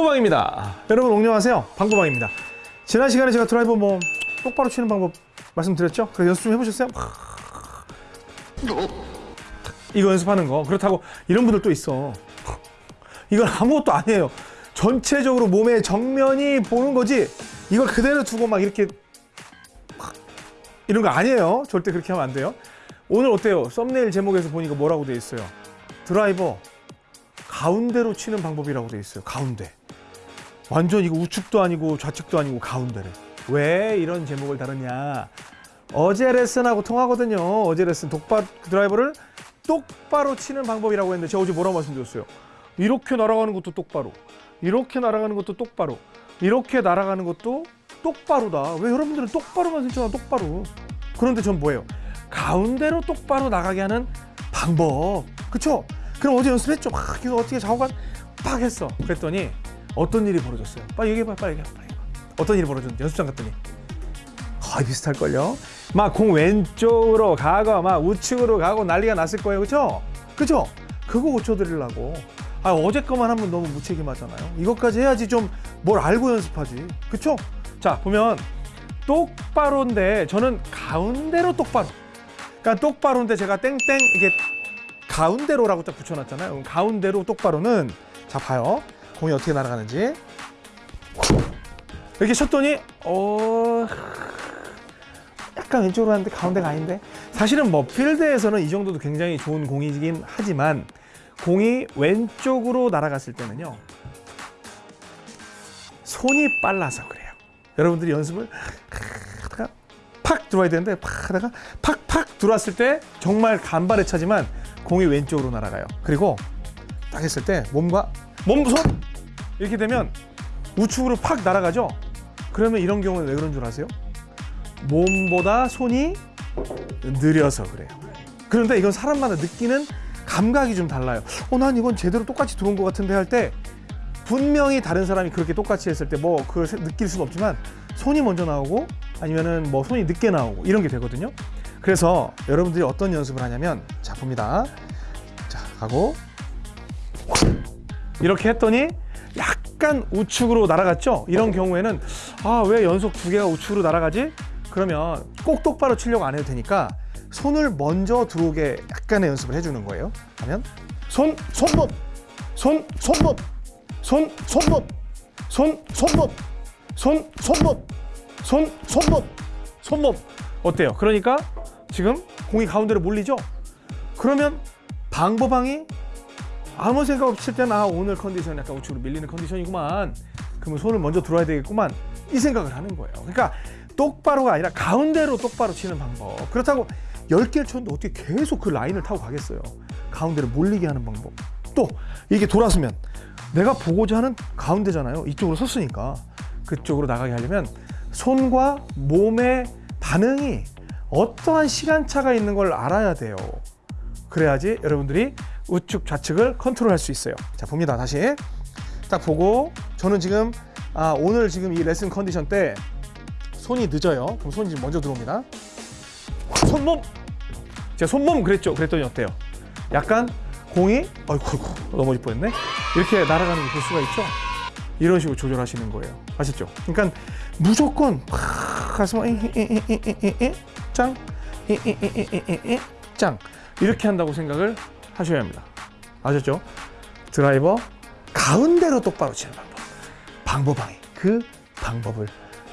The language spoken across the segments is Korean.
방보방입니다. 여러분 옹녕하세요. 방보방입니다. 지난 시간에 제가 드라이버 뭐 똑바로 치는 방법 말씀드렸죠? 그래서 연습 좀 해보셨어요? 이거 연습하는 거 그렇다고 이런 분들 또 있어. 이건 아무것도 아니에요. 전체적으로 몸의 정면이 보는 거지. 이걸 그대로 두고 막 이렇게 이런 거 아니에요. 절대 그렇게 하면 안 돼요. 오늘 어때요? 썸네일 제목에서 보니까 뭐라고 돼 있어요? 드라이버 가운데로 치는 방법이라고 돼 있어요. 가운데. 완전 이거 우측도 아니고 좌측도 아니고 가운데를. 왜 이런 제목을 다루냐? 어제 레슨하고 통하거든요. 어제 레슨 독바 드라이버를 똑바로 치는 방법이라고 했는데 제가 어제 뭐라고 말씀드렸어요? 이렇게 날아가는 것도 똑바로. 이렇게 날아가는 것도 똑바로. 이렇게 날아가는 것도 똑바로다. 왜 여러분들은 똑바로만 생각하나 똑바로. 그런데 전 뭐예요? 가운데로 똑바로 나가게 하는 방법. 그쵸? 그럼 어제 연습했죠. 막 이거 어떻게 좌우간 팍 했어. 그랬더니 어떤 일이 벌어졌어요. 빨리 얘기해봐. 빨리 얘기해봐. 빨리 얘기해봐. 어떤 일이 벌어졌는지 연습장 갔더니 거의 비슷할걸요. 막 공 왼쪽으로 가고 막 우측으로 가고 난리가 났을 거예요. 그쵸? 그쵸? 그거 고쳐드리려고. 아 어제 거만 하면 너무 무책임하잖아요. 이것까지 해야지 좀 뭘 알고 연습하지. 그쵸? 자 보면 똑바로인데 저는 가운데로 똑바로. 그러니까 똑바로인데 제가 땡땡 이게 가운데로라고 딱 붙여놨잖아요. 가운데로 똑바로는 자 봐요. 공이 어떻게 날아가는지 이렇게 쳤더니 어 약간 왼쪽으로 하는데 가운데가 아닌데 사실은 뭐 필드에서는 이 정도도 굉장히 좋은 공이긴 하지만 공이 왼쪽으로 날아갔을 때는요 손이 빨라서 그래요. 여러분들이 연습을 팍 들어와야 되는데 팍 하다가 팍팍 들어왔을 때 정말 간발의 차지만 공이 왼쪽으로 날아가요. 그리고 딱 했을 때 몸과 몸 손 이렇게 되면 우측으로 팍 날아가죠. 그러면 이런 경우는 왜 그런 줄 아세요? 몸보다 손이 느려서 그래요. 그런데 이건 사람마다 느끼는 감각이 좀 달라요. 어, 난 이건 제대로 똑같이 들어온 것 같은데 할 때 분명히 다른 사람이 그렇게 똑같이 했을 때 뭐 그걸 느낄 수는 없지만 손이 먼저 나오고 아니면은 뭐 손이 늦게 나오고 이런 게 되거든요. 그래서 여러분들이 어떤 연습을 하냐면 자 봅니다. 자 가고 이렇게 했더니 약간 우측으로 날아갔죠. 이런 경우에는 아 왜 연속 두 개가 우측으로 날아가지? 그러면 꼭 똑바로 치려고 안 해도 되니까 손을 먼저 들어오게 약간의 연습을 해주는 거예요. 하면 손 손몸 손 손몸 손 손몸 손 손몸 손 손몸 손 손몸 손몸 어때요? 그러니까 지금 공이 가운데로 몰리죠? 그러면 방법방이 아무 생각 칠 때는 아 오늘 컨디션 약간 우측으로 밀리는 컨디션이구만. 그러면 손을 먼저 들어야 되겠구만. 이 생각을 하는 거예요. 그러니까 똑바로가 아니라 가운데로 똑바로 치는 방법. 그렇다고 10개를 쳤는데 어떻게 계속 그 라인을 타고 가겠어요? 가운데로 몰리게 하는 방법. 또 이게 돌아서면 내가 보고자 하는 가운데잖아요. 이쪽으로 섰으니까. 그쪽으로 나가게 하려면 손과 몸의 반응이 어떠한 시간차가 있는 걸 알아야 돼요. 그래야지 여러분들이 우측 좌측을 컨트롤할 수 있어요 자 봅니다 다시 딱 보고 저는 지금 아, 오늘 지금 이 레슨 컨디션 때 손이 늦어요 그럼 손이 지금 먼저 들어옵니다 손몸 제가 손몸 그랬죠 그랬더니 어때요 약간 공이 아이고 아이고 넘어질 뻔했네 이렇게 날아가는 걸볼 수가 있죠 이런 식으로 조절하시는 거예요 아셨죠 그러니까 무조건 팍 가서 짱 짱 이렇게 한다고 생각을 하셔야 합니다. 아셨죠? 드라이버 가운데로 똑바로 치는 방법. 방법방이 그 방법을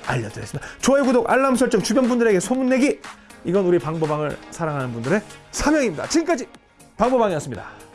알려드렸습니다. 좋아요 구독 알람 설정 주변 분들에게 소문내기. 이건 우리 방법방을 사랑하는 분들의 사명입니다. 지금까지 방법방이었습니다